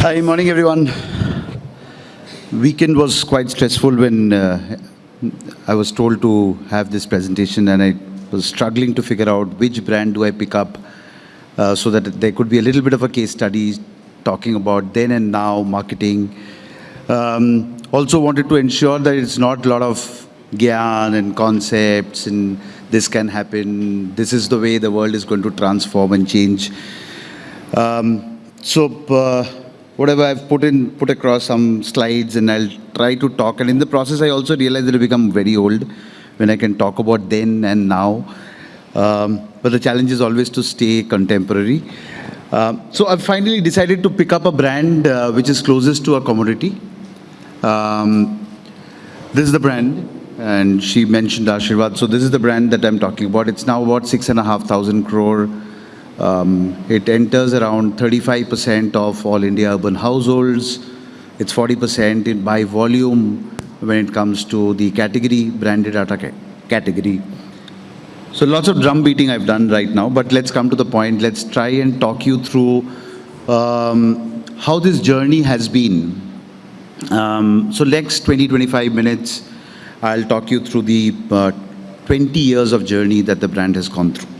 Hi, morning everyone. Weekend was quite stressful when uh, I was told to have this presentation and I was struggling to figure out which brand do I pick up uh, so that there could be a little bit of a case study talking about then and now marketing. Um, also wanted to ensure that it's not a lot of gyan and concepts and this can happen, this is the way the world is going to transform and change. Um, so uh, whatever I've put in, put across some slides and I'll try to talk. And in the process, I also realized that I become very old when I can talk about then and now. Um, but the challenge is always to stay contemporary. Um, so I've finally decided to pick up a brand uh, which is closest to a commodity. Um, this is the brand, and she mentioned Aashirvaad. So this is the brand that I'm talking about. It's now about six and a half thousand crore. Um, it enters around 35% of all India urban households. It's 40% in by volume when it comes to the category, branded atta category. So lots of drum beating I've done right now, but let's come to the point. Let's try and talk you through um, how this journey has been. Um, so next 20, 25 minutes, I'll talk you through the uh, 20 years of journey that the brand has gone through.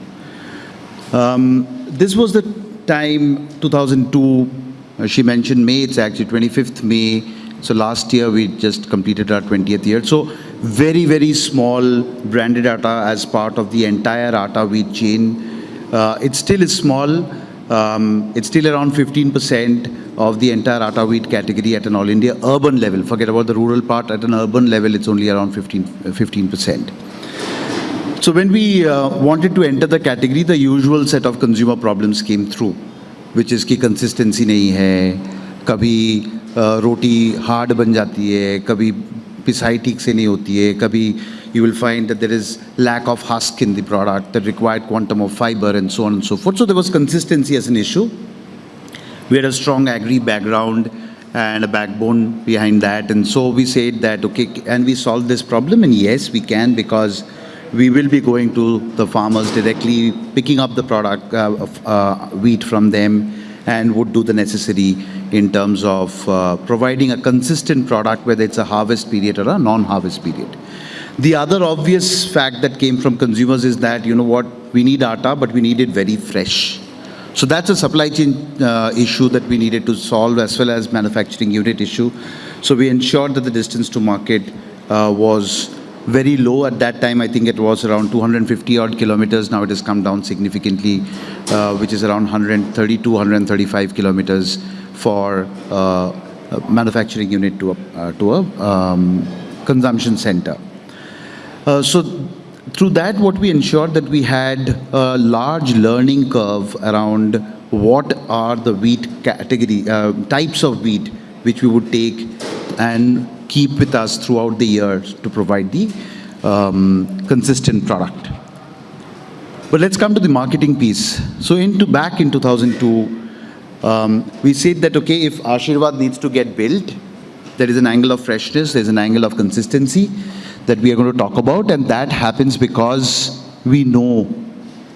Um, this was the time, 2002, uh, she mentioned May, it's actually 25th May. So last year we just completed our 20th year. So very, very small branded atta as part of the entire atta wheat chain. Uh, it still is small. Um, it's still around 15% of the entire atta wheat category at an all India urban level. Forget about the rural part. At an urban level, it's only around 15, 15%. So when we uh, wanted to enter the category, the usual set of consumer problems came through, which is कि consistency नहीं है, कभी uh, रोटी hard बन जाती है, कभी पिसाई ठीक से नहीं होती है, कभी you will find that there is lack of husk in the product, the required quantum of fiber and so on and so forth. So there was consistency as an issue. We had a strong agri background and a backbone behind that. And so we said that, okay, and we solve this problem? And yes, we can because we will be going to the farmers directly, picking up the product, uh, of, uh, wheat from them, and would do the necessary in terms of uh, providing a consistent product, whether it's a harvest period or a non-harvest period. The other obvious fact that came from consumers is that, you know what, we need atta, but we need it very fresh. So that's a supply chain uh, issue that we needed to solve as well as manufacturing unit issue. So we ensured that the distance to market uh, was very low at that time. I think it was around 250 odd kilometers. Now it has come down significantly, uh, which is around 130 to 135 kilometers for uh, a manufacturing unit to a, uh, to a um, consumption center. Uh, so through that, what we ensured that we had a large learning curve around what are the wheat category, uh, types of wheat which we would take and keep with us throughout the year to provide the um, consistent product. But let's come to the marketing piece. So into back in 2002, um, we said that, okay, if Aashirvaad needs to get built, there is an angle of freshness, there's an angle of consistency, that we are going to talk about and that happens because we know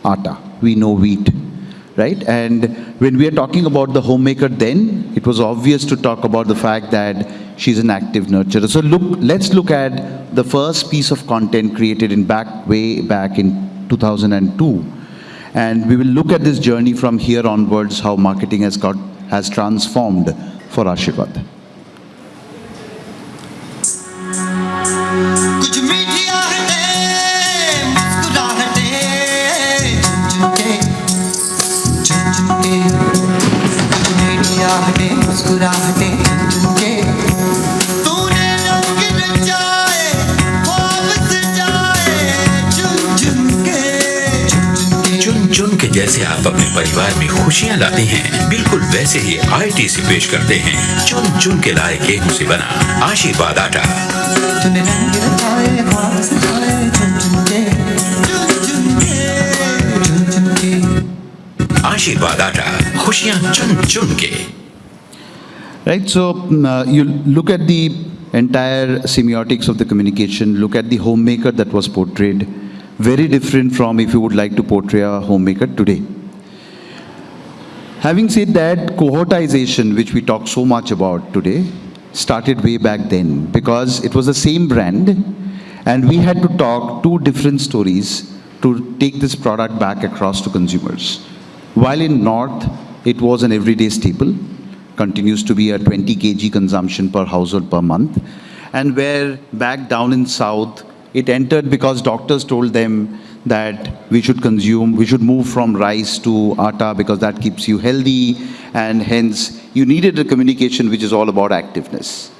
atta, we know wheat, right? And when we are talking about the homemaker then, it was obvious to talk about the fact that she's an active nurturer. So look, let's look at the first piece of content created in back, way back in 2002. And we will look at this journey from here onwards, how marketing has got, has transformed for Aashirvaad. जैसे आप अपने परिवार में खुशियाँ लाते हैं, बिल्कुल वैसे ही आई से पेश करते हैं। चुन चुन के लाए गेहूँ से बना आशीर्वाद आटा। आशीर्वाद आटा, खुशियाँ चुन चुन के। Right so you look at the entire semiotics of the communication look at the homemaker that was portrayed very different from if you would like to portray a homemaker today. Having said that, cohortization, which we talk so much about today, started way back then because it was the same brand and we had to talk two different stories to take this product back across to consumers. While in North, it was an everyday staple, continues to be a 20 kg consumption per household per month. And where back down in South, it entered because doctors told them that we should consume, we should move from rice to atta because that keeps you healthy and hence you needed a communication which is all about activeness.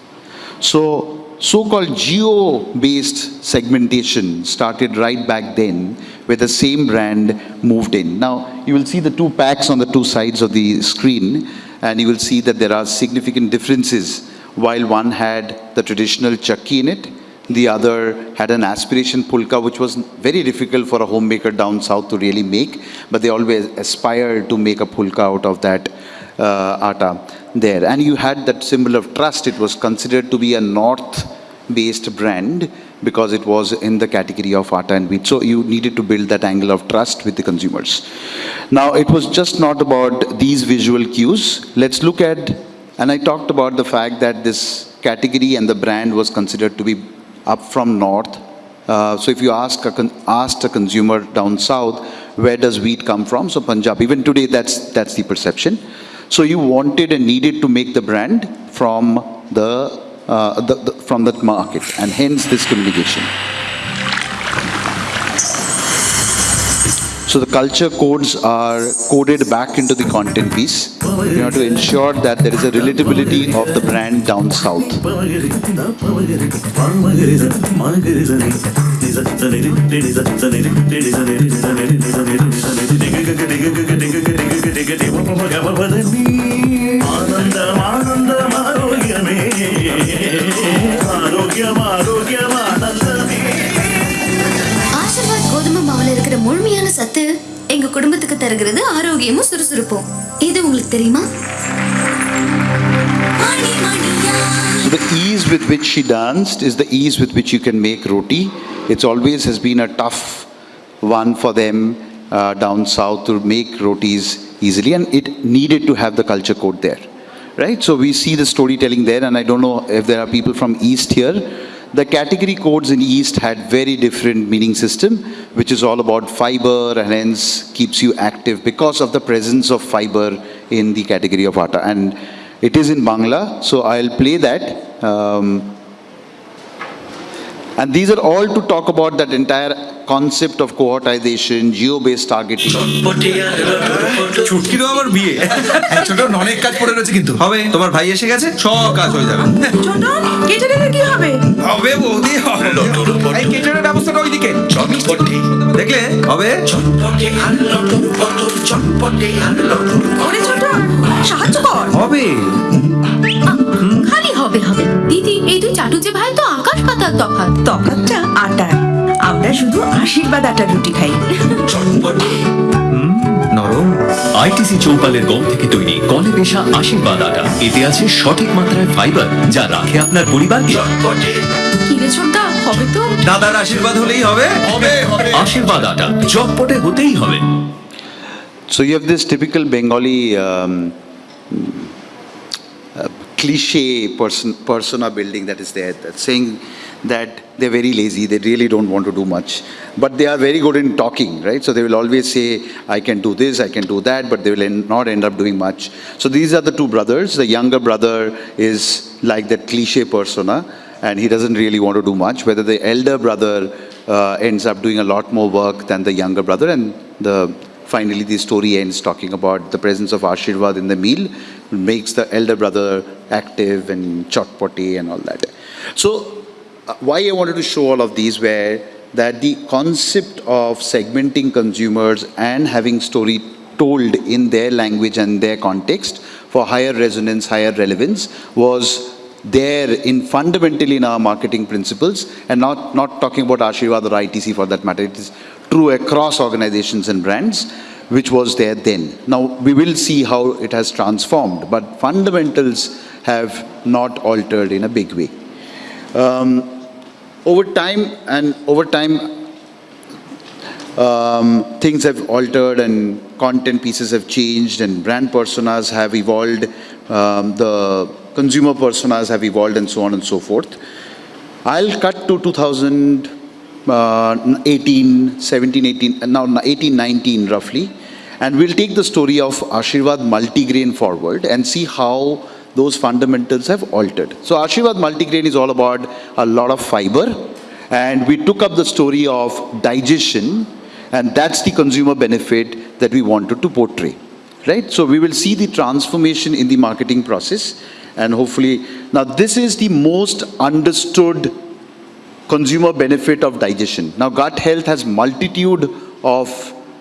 So, so-called geo-based segmentation started right back then where the same brand moved in. Now, you will see the two packs on the two sides of the screen and you will see that there are significant differences while one had the traditional chakki in it the other had an aspiration pulka, which was very difficult for a homemaker down south to really make, but they always aspired to make a pulka out of that uh, atta there. And you had that symbol of trust. It was considered to be a north-based brand because it was in the category of atta and wheat. So you needed to build that angle of trust with the consumers. Now, it was just not about these visual cues. Let's look at, and I talked about the fact that this category and the brand was considered to be up from north. Uh, so if you ask a asked a consumer down south, where does wheat come from? So Punjab, even today that's, that's the perception. So you wanted and needed to make the brand from the, uh, the, the from that market and hence this communication. So the culture codes are coded back into the content piece in order to ensure that there is a relatability of the brand down south. ஆனந்தம் ஆனந்தம் ஆரோக்கியமே ஆரோக்கியம் ஆரோக்கியம் ஆரோக்கியமும் சுறுசுறுப்பும் இது உங்களுக்கு தெரியுமா மணி மணியா The ease with which she danced is the ease with which you can make roti. It's always has been a tough one for them uh, down south to make rotis easily and it needed to have the culture code there. Right? So we see the storytelling there and I don't know if there are people from east here. the category codes in east had very different meaning system which is all about fiber and hence keeps you active because of the presence of fiber in the category of atta and it is in Bangla, so I'll play that. Um, and these are all to talk about that entire concept of cohortization, geo-based targeting. ছুটকিরও আবার বিয়ে। ছোট অনেক কাজ পড়ে রয়েছে কিন্তু। হবে। তোমার ভাই এসে গেছে? সব কাজ হয়ে যাবে। ছোটন কেটারিং কি হবে? হবে বৌদি হবে। এই কেটারের ব্যবস্থাটা ওইদিকে। দেখলে? হবে? হবে। হবে হবে। দিদি এই দুই চাটুজে ভাই তো আকাশ পাতাল তফাৎ। তফাৎটা আটার। আমরা শুধু আশীর্বাদ আটার রুটি খাই। নরম। আইটিসি চৌপালের গম থেকে তৈরি কলে পেশা আশীর্বাদ আটা। এতে আছে সঠিক মাত্রায় ফাইবার যা রাখে আপনার পরিবারকে হবে তো? দাদার আশীর্বাদ হলেই হবে? হবে আশীর্বাদ আটা চটপটে হতেই হবে। So you have this typical Bengali um, cliche person, persona building that is there, that's saying that they're very lazy, they really don't want to do much. But they are very good in talking, right? So they will always say, I can do this, I can do that, but they will end, not end up doing much. So these are the two brothers. The younger brother is like that cliche persona, and he doesn't really want to do much. Whether the elder brother uh, ends up doing a lot more work than the younger brother, and the finally the story ends talking about the presence of Aashirvaad in the meal makes the elder brother active and chotpoti and all that. So uh, why I wanted to show all of these were that the concept of segmenting consumers and having story told in their language and their context for higher resonance, higher relevance was there in fundamentally in our marketing principles and not, not talking about Aashirvaad or ITC for that matter. It is true across organizations and brands, which was there then. Now, we will see how it has transformed, but fundamentals have not altered in a big way. Um, over time and over time um, things have altered and content pieces have changed and brand personas have evolved, um, the consumer personas have evolved and so on and so forth. I'll cut to 2018, 17, 18, uh, now 18, 19 roughly, and we'll take the story of Aashirvaad multigrain forward and see how those fundamentals have altered. So Aashirvaad multigrain is all about a lot of fiber, and we took up the story of digestion, and that's the consumer benefit that we wanted to portray, right? So we will see the transformation in the marketing process, and hopefully, now this is the most understood consumer benefit of digestion. Now, gut health has multitude of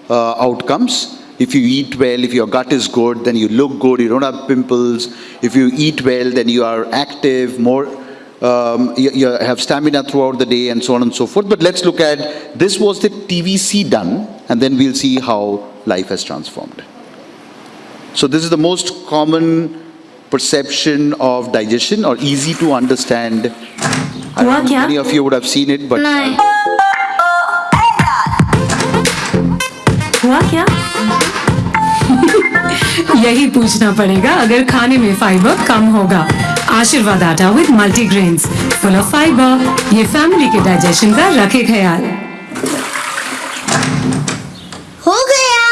uh, outcomes. If you eat well, if your gut is good, then you look good, you don't have pimples. If you eat well, then you are active, more, um, you, you have stamina throughout the day and so on and so forth. But let's look at, this was the TVC done, and then we'll see how life has transformed. So this is the most common perception of digestion or easy to understand. I हुआ don't know क्या? Many of you would have seen it, but नहीं हुआ क्या यही पूछना पड़ेगा अगर खाने में फाइबर कम होगा। Aashirvaad atta with multigrain full of fibre ये फैमिली के डाइजेशन का रखे ख्याल। हो गया।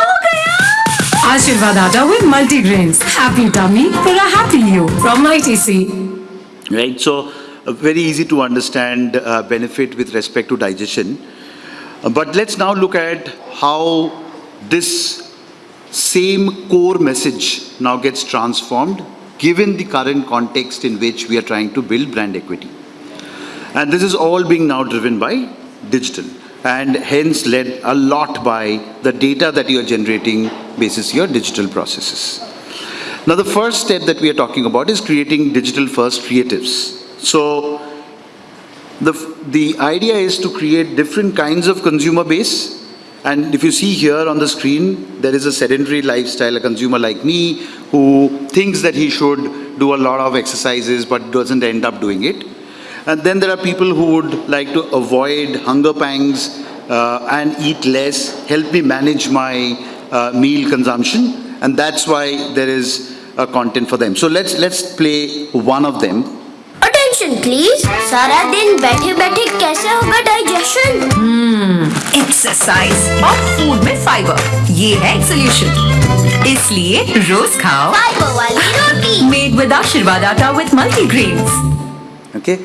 हो गया। Aashirvaad atta with multigrains happy tummy for a happy you from ITC? So uh, very easy to understand uh, benefit with respect to digestion. Uh, but let's now look at how this same core message now gets transformed given the current context in which we are trying to build brand equity. And this is all being now driven by digital and hence led a lot by the data that you are generating basis your digital processes. Now, the first step that we are talking about is creating digital first creatives. So, the, the idea is to create different kinds of consumer base. And if you see here on the screen, there is a sedentary lifestyle, a consumer like me who thinks that he should do a lot of exercises but doesn't end up doing it. And then there are people who would like to avoid hunger pangs uh, and eat less, help me manage my uh, meal consumption. And that's why there is a content for them. So let's, let's play one of them. Attention please सारा दिन बैठे बैठे कैसे होगा digestion exercise और food में fibre ये है सोल्यूशन इसलिए रोज खाओ फाइबर वाली रोटी made with Aashirvaad atta with multigrains Okay.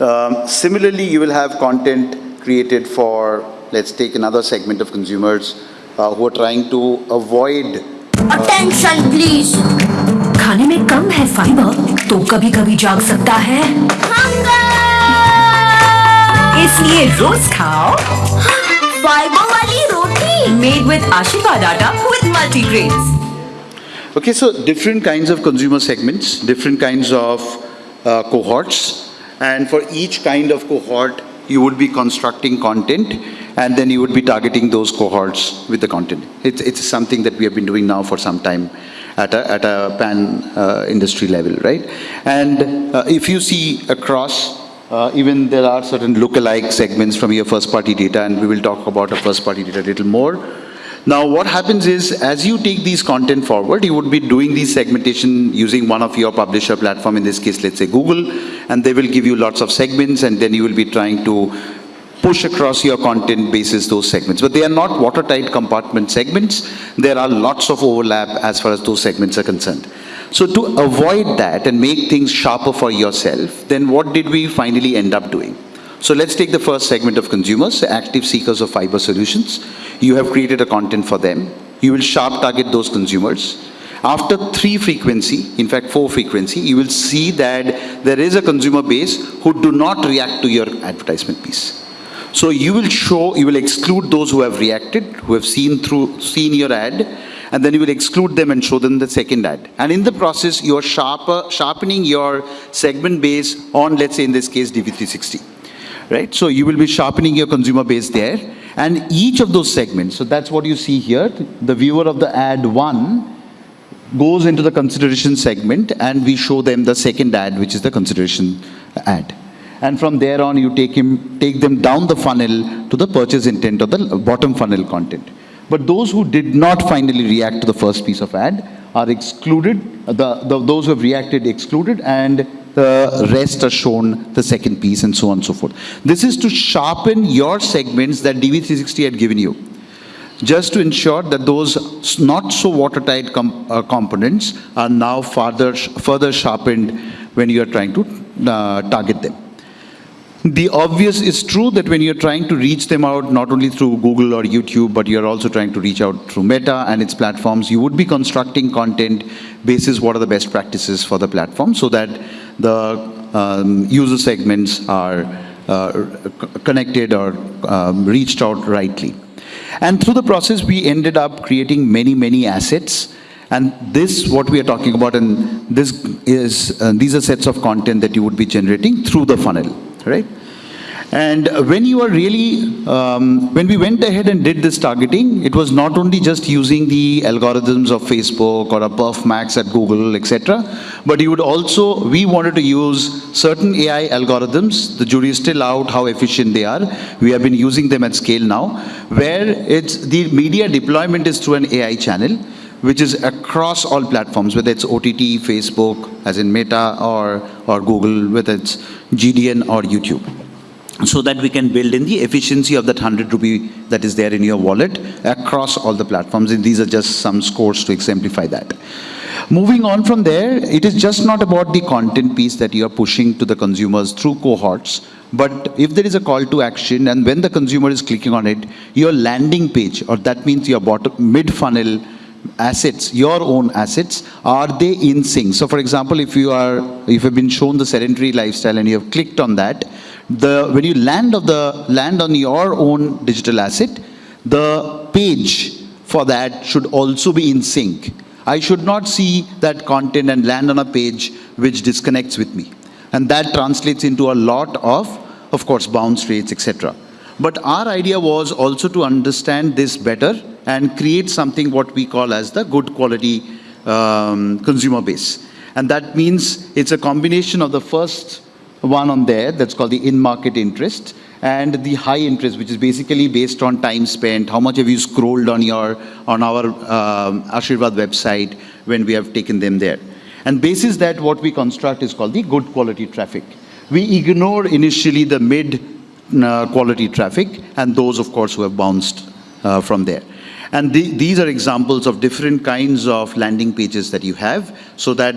Um, similarly, you will have content created for, let's take another segment of consumers uh, who are trying to avoid. Attention please खाने में कम है fibre तो कभी कभी जाग सकता है इसलिए रोज खाओ फाइबर वाली रोटी made with Aashirvaad atta with multigrains Okay, so different kinds of consumer segments, different kinds of uh, cohorts, and for each kind of cohort, you would be constructing content, and then you would be targeting those cohorts with the content. It's, it's something that we have been doing now for some time at a, at a pan uh, industry level, right? And uh, if you see across, uh, even there are certain lookalike segments from your first party data, and we will talk about our first party data a little more. Now, what happens is, as you take these content forward, you would be doing these segmentation using one of your publisher platform, in this case, let's say Google, and they will give you lots of segments, and then you will be trying to push across your content basis those segments. But they are not watertight compartment segments. There are lots of overlap as far as those segments are concerned. So to avoid that and make things sharper for yourself, then what did we finally end up doing? So let's take the first segment of consumers, active seekers of fiber solutions. You have created a content for them. You will sharp target those consumers. After three frequency, in fact four frequency, you will see that there is a consumer base who do not react to your advertisement piece. So you will show, you will exclude those who have reacted, who have seen through, seen your ad, and then you will exclude them and show them the second ad. And in the process, you are sharper, sharpening your segment base on, let's say in this case, DV360 right? So you will be sharpening your consumer base there. And each of those segments, so that's what you see here, the viewer of the ad one goes into the consideration segment and we show them the second ad, which is the consideration ad. And from there on, you take him, take them down the funnel to the purchase intent or the bottom funnel content. But those who did not finally react to the first piece of ad are excluded, the, the, those who have reacted excluded, and the rest are shown the second piece and so on and so forth. This is to sharpen your segments that DV360 had given you just to ensure that those not so watertight com uh, components are now further, further sharpened when you are trying to uh, target them. The obvious is true that when you're trying to reach them out, not only through Google or YouTube, but you're also trying to reach out through Meta and its platforms, you would be constructing content basis what are the best practices for the platform so that the um, user segments are uh, connected or um, reached out rightly. And through the process, we ended up creating many, many assets. And this, what we are talking about, and this is, uh, these are sets of content that you would be generating through the funnel, right? And when you are really, um, when we went ahead and did this targeting, it was not only just using the algorithms of Facebook or a Perf Max at Google, etc., but you would also, we wanted to use certain AI algorithms. The jury is still out how efficient they are. We have been using them at scale now, where it's the media deployment is through an AI channel, which is across all platforms, whether it's OTT, Facebook, as in Meta, or, or Google, whether it's GDN or YouTube so that we can build in the efficiency of that 100 rupee that is there in your wallet across all the platforms. And these are just some scores to exemplify that. Moving on from there, it is just not about the content piece that you are pushing to the consumers through cohorts, but if there is a call to action and when the consumer is clicking on it, your landing page, or that means your bottom mid-funnel assets, your own assets, are they in sync? So for example, if you are, if you've been shown the sedentary lifestyle and you have clicked on that, the, when you land, of the, land on your own digital asset, the page for that should also be in sync. I should not see that content and land on a page which disconnects with me. And that translates into a lot of, of course, bounce rates, etc. But our idea was also to understand this better and create something what we call as the good quality um, consumer base. And that means it's a combination of the first one on there that's called the in-market interest and the high interest, which is basically based on time spent, how much have you scrolled on your on our um, Aashirvaad website when we have taken them there. And basis that what we construct is called the good quality traffic. We ignore initially the mid uh, quality traffic and those of course who have bounced uh, from there. And the, these are examples of different kinds of landing pages that you have so that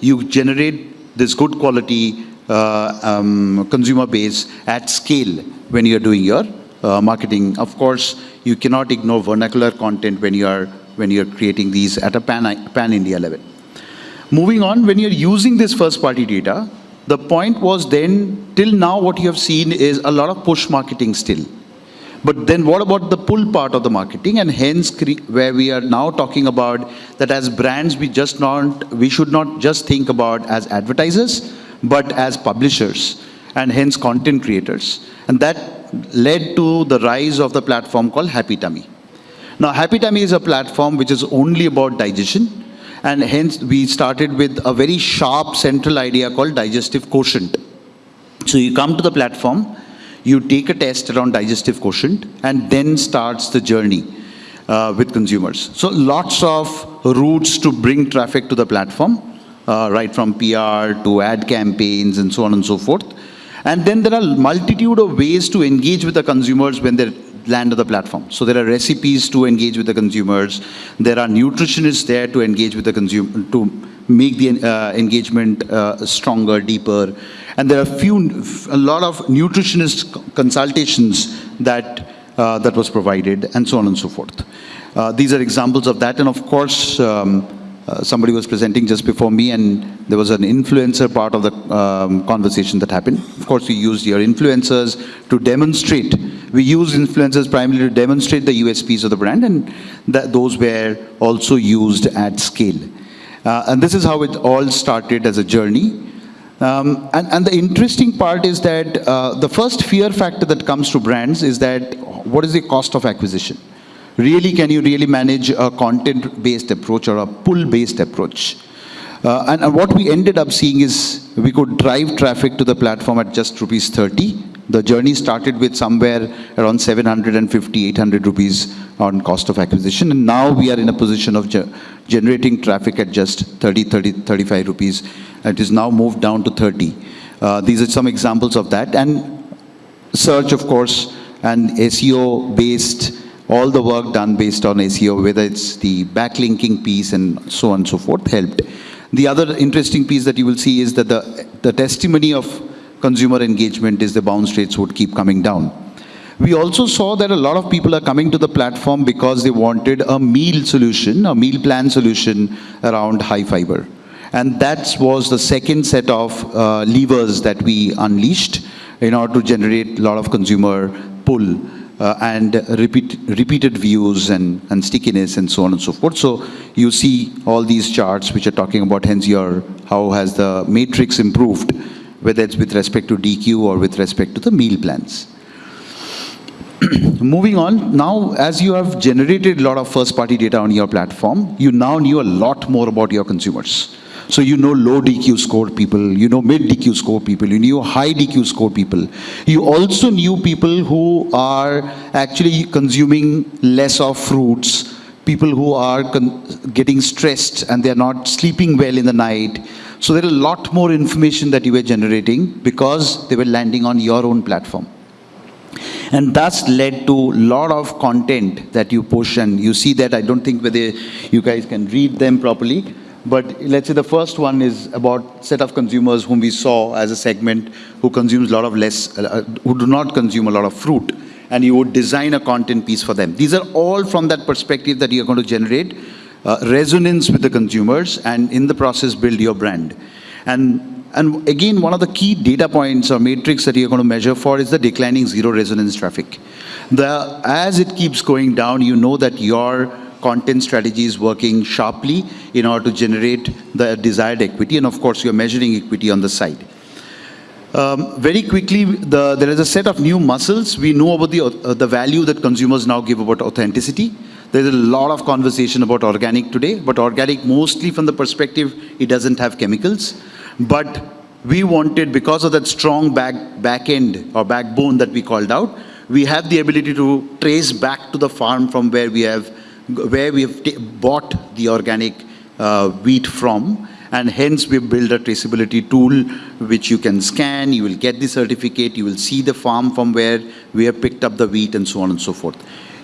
you generate this good quality uh, um, consumer base at scale when you're doing your uh, marketing. Of course, you cannot ignore vernacular content when you are when you're creating these at a pan, pan India level. Moving on, when you're using this first party data, the point was then, till now what you have seen is a lot of push marketing still. But then what about the pull part of the marketing and hence where we are now talking about that as brands we just not, we should not just think about as advertisers, but as publishers and hence content creators. And that led to the rise of the platform called Happy Tummy. Now, Happy Tummy is a platform which is only about digestion, and hence we started with a very sharp central idea called digestive quotient. So you come to the platform, you take a test around digestive quotient, and then starts the journey uh, with consumers. So lots of routes to bring traffic to the platform, uh, right from PR to ad campaigns and so on and so forth. And then there are multitude of ways to engage with the consumers when they land on the platform. So there are recipes to engage with the consumers. There are nutritionists there to engage with the consumer, to make the uh, engagement uh, stronger, deeper. And there are few, a lot of nutritionist consultations that, uh, that was provided and so on and so forth. Uh, these are examples of that. And of course, um, uh, somebody was presenting just before me and there was an influencer part of the um, conversation that happened. Of course, we used your influencers to demonstrate. We use influencers primarily to demonstrate the USPs of the brand and that those were also used at scale. Uh, and this is how it all started as a journey. Um, and, and, the interesting part is that uh, the first fear factor that comes to brands is that what is the cost of acquisition? really can you really manage a content-based approach or a pull-based approach? Uh, and, and what we ended up seeing is we could drive traffic to the platform at just rupees 30. The journey started with somewhere around 750, 800 rupees on cost of acquisition. And now we are in a position of ge- generating traffic at just 30, 30, 35 rupees. It is now moved down to 30. Uh, these are some examples of that. And search, of course, and SEO based, all the work done based on SEO, whether it's the backlinking piece and so on and so forth, helped. The other interesting piece that you will see is that the, the testimony of consumer engagement is the bounce rates would keep coming down. We also saw that a lot of people are coming to the platform because they wanted a meal solution, a meal plan solution around high fiber. And that was the second set of uh, levers that we unleashed in order to generate a lot of consumer pull uh, and repeat, repeated views and, and stickiness and so on and so forth. So you see all these charts which are talking about hence your, how has the matrix improved, whether it's with respect to DQ or with respect to the meal plans. Moving on, now as you have generated a lot of first party data on your platform, you now knew a lot more about your consumers. So you know low DQ score people, you know mid DQ score people, you knew high DQ score people. You also knew people who are actually consuming less of fruits, people who are getting stressed and they're not sleeping well in the night. So there are a lot more information that you were generating because they were landing on your own platform. And that's led to a lot of content that you push and you see that I don't think whether you guys can read them properly but let's say the first one is about set of consumers whom we saw as a segment who consumes a lot of less, uh, who do not consume a lot of fruit. And you would design a content piece for them. These are all from that perspective that you're going to generate uh, resonance with the consumers and in the process build your brand. And, and again, one of the key data points or matrix that you're going to measure for is the declining zero resonance traffic. The, as it keeps going down, you know that your content strategy is working sharply in order to generate the desired equity. And of course, you're measuring equity on the side. Um, very quickly, the, there is a set of new muscles. We know about the, uh, the value that consumers now give about authenticity. There's a lot of conversation about organic today, but organic mostly from the perspective it doesn't have chemicals. But we wanted, because of that strong back, back end or backbone that we called out, we have the ability to trace back to the farm from where we have where we have bought the organic uh, wheat from and hence we built a traceability tool which you can scan, you will get the certificate, you will see the farm from where we have picked up the wheat and so on and so forth.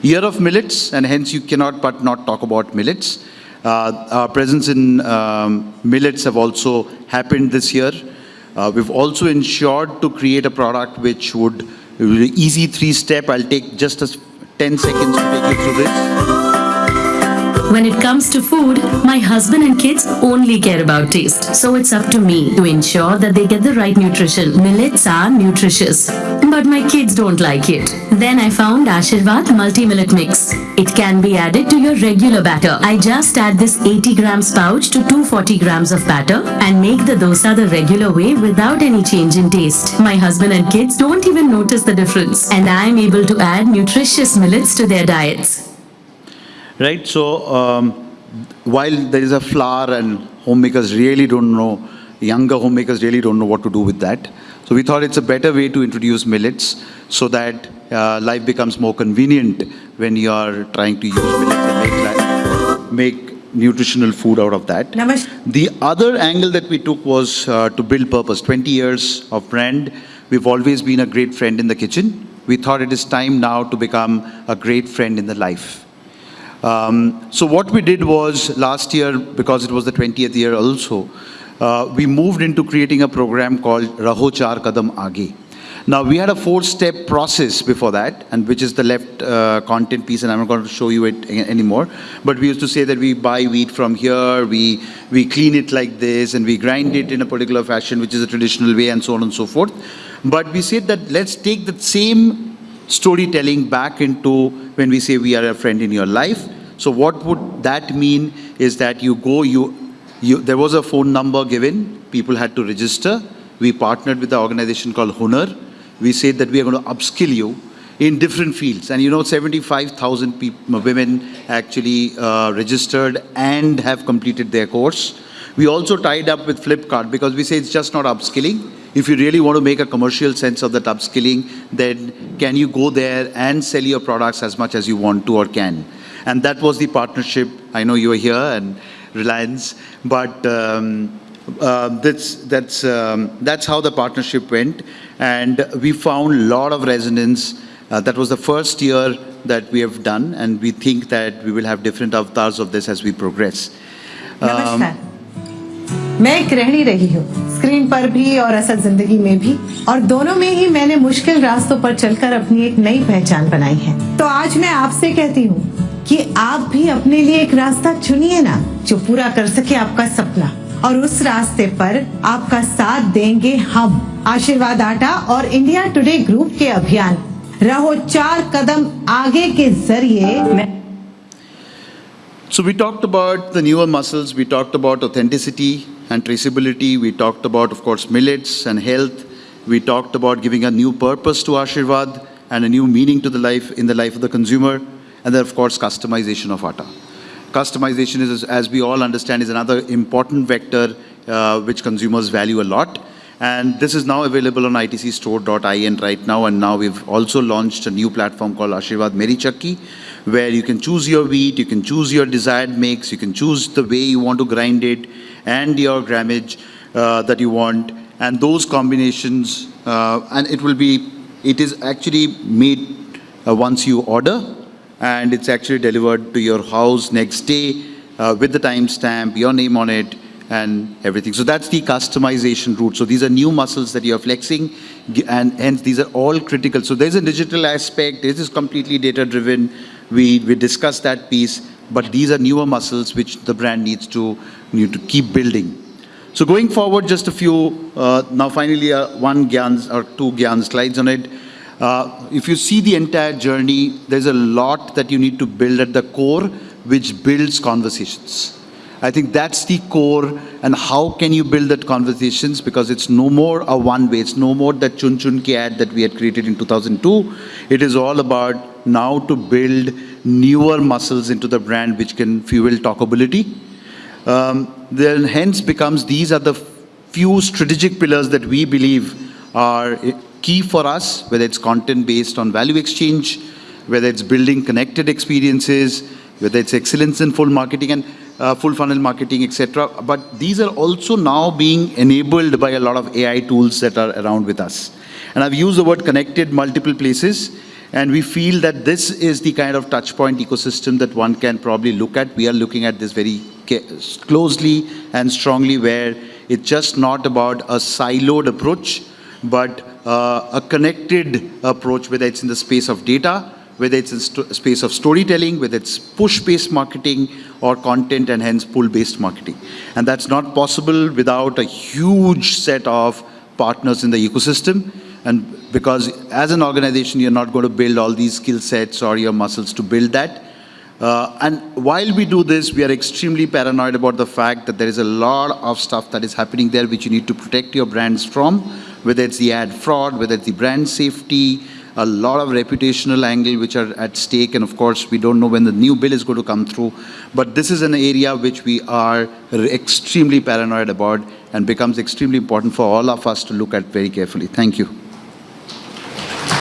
Year of millets and hence you cannot but not talk about millets. Uh, our presence in um, millets have also happened this year. Uh, we've also ensured to create a product which would, easy three-step, I'll take just a 10 seconds to take you through this. When it comes to food, my husband and kids only care about taste. So it's up to me to ensure that they get the right nutrition. Millets are nutritious, but my kids don't like it. Then I found Aashirvaad Multi-Millet Mix. It can be added to your regular batter. I just add this 80 grams pouch to 240 grams of batter and make the dosa the regular way without any change in taste. My husband and kids don't even notice the difference and I am able to add nutritious millets to their diets right? So um, while there is a flour and homemakers really don't know, younger homemakers really don't know what to do with that. So we thought it's a better way to introduce millets so that uh, life becomes more convenient when you are trying to use millets and make, make nutritional food out of that. The other angle that we took was uh, to build purpose. 20 years of brand. We've always been a great friend in the kitchen. We thought it is time now to become a great friend in the life. Um, so what we did was last year, because it was the 20th year also, uh, we moved into creating a program called Raho Char Kadam Aage. Now we had a four-step process before that, and which is the left uh, content piece, and I'm not going to show you it anymore. But we used to say that we buy wheat from here, we we clean it like this, and we grind it in a particular fashion, which is a traditional way, and so on and so forth. But we said that let's take that same storytelling back into when we say we are a friend in your life. So what would that mean is that you go, you, you, there was a phone number given, people had to register. We partnered with the organization called Hunar. We said that we are going to upskill you in different fields. And you know, 75,000 women actually uh, registered and have completed their course. We also tied up with Flipkart because we say it's just not upskilling. If you really want to make a commercial sense of that upskilling, then can you go there and sell your products as much as you want to or can? And that was the partnership. I know you are here and Reliance, but um, uh, that's that's um, that's how the partnership went, and we found a lot of resonance. Uh, that was the first year that we have done, and we think that we will have different avatars of this as we progress. Um, मैं एक गृहिणी रही हूँ screen पर भी और असल ज़िंदगी में भी। और दोनों में ही मैंने मुश्किल रास्तों पर चलकर अपनी एक नई पहचान बनाई है। तो आज मैं आपसे कहती हूँ कि आप भी अपने लिए एक रास्ता चुनिए ना जो पूरा कर सके आपका सपना। और उस रास्ते पर आपका साथ देंगे हम। आशीर्वाद आटा और इंडिया टुडे ग्रुप के अभियान। रहो चार कदम आगे के ज़रिए। So we talked about the newer muscles, we talked about authenticity and traceability, we talked about, of course, millets and health, we talked about giving a new purpose to Aashirvaad and a new meaning to the life, in the life of the consumer, and then, of course, customization of atta. Customization is, as we all understand, is another important vector uh, which consumers value a lot. And this is now available on itcstore.in right now. And now we've also launched a new platform called Aashirvaad Meri Chakki, where you can choose your wheat, you can choose your desired mix, you can choose the way you want to grind it and your grammage uh, that you want. And those combinations, uh, and it will be, it is actually made uh, once you order and it's actually delivered to your house next day uh, with the timestamp, your name on it, and everything. So that's the customization route. So these are new muscles that you're flexing, and hence these are all critical. So there's a digital aspect, this is completely data-driven. We, we discussed that piece, but these are newer muscles which the brand needs to, need to keep building. So going forward, just a few, uh, now finally, uh, one Gyan or two Gyan slides on it. Uh, if you see the entire journey, there's a lot that you need to build at the core, which builds conversations. I think that's the core, and how can you build that conversations? Because it's no more a one way, it's no more that chun chun ki ad that we had created in 2002. It is all about now to build newer muscles into the brand which can fuel talkability. Um, then hence becomes these are the few strategic pillars that we believe are key for us, whether it's content based on value exchange, whether it's building connected experiences, whether it's excellence in full marketing and uh, full funnel marketing, etc. But these are also now being enabled by a lot of AI tools that are around with us. And I've used the word connected multiple places. And we feel that this is the kind of touch point ecosystem that one can probably look at. We are looking at this very closely and strongly where it's just not about a siloed approach, but uh, a connected approach, whether it's in the space of data, whether it's in space of storytelling, whether it's push-based marketing or content and hence pull-based marketing. And that's not possible without a huge set of partners in the ecosystem. And because as an organization, you're not going to build all these skill sets or your muscles to build that. Uh, and while we do this, we are extremely paranoid about the fact that there is a lot of stuff that is happening there which you need to protect your brands from, whether it's the ad fraud, whether it's the brand safety, a lot of reputational angle which are at stake. And of course, we don't know when the new bill is going to come through. But this is an area which we are extremely paranoid about and becomes extremely important for all of us to look at very carefully. Thank you.